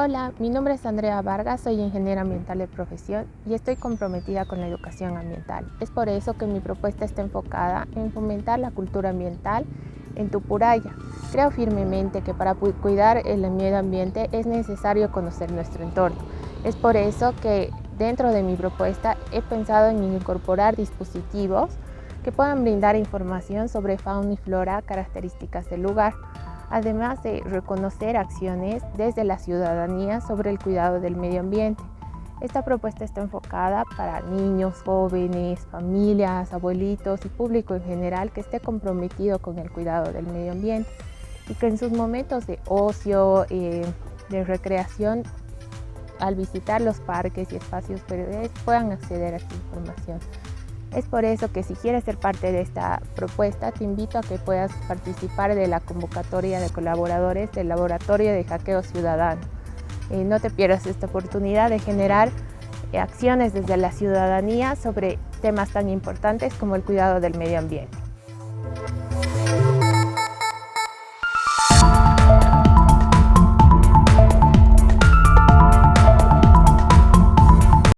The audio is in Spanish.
Hola, mi nombre es Andrea Vargas, soy ingeniera ambiental de profesión y estoy comprometida con la educación ambiental. Es por eso que mi propuesta está enfocada en fomentar la cultura ambiental en Tupuraya. Creo firmemente que para cuidar el medio ambiente es necesario conocer nuestro entorno. Es por eso que dentro de mi propuesta he pensado en incorporar dispositivos que puedan brindar información sobre fauna y flora, características del lugar, además de reconocer acciones desde la ciudadanía sobre el cuidado del medio ambiente. Esta propuesta está enfocada para niños, jóvenes, familias, abuelitos y público en general que esté comprometido con el cuidado del medio ambiente y que en sus momentos de ocio, eh, de recreación, al visitar los parques y espacios verdes puedan acceder a esta información. Es por eso que si quieres ser parte de esta propuesta, te invito a que puedas participar de la convocatoria de colaboradores del Laboratorio de Hackeo Ciudadano. Eh, no te pierdas esta oportunidad de generar eh, acciones desde la ciudadanía sobre temas tan importantes como el cuidado del medio ambiente.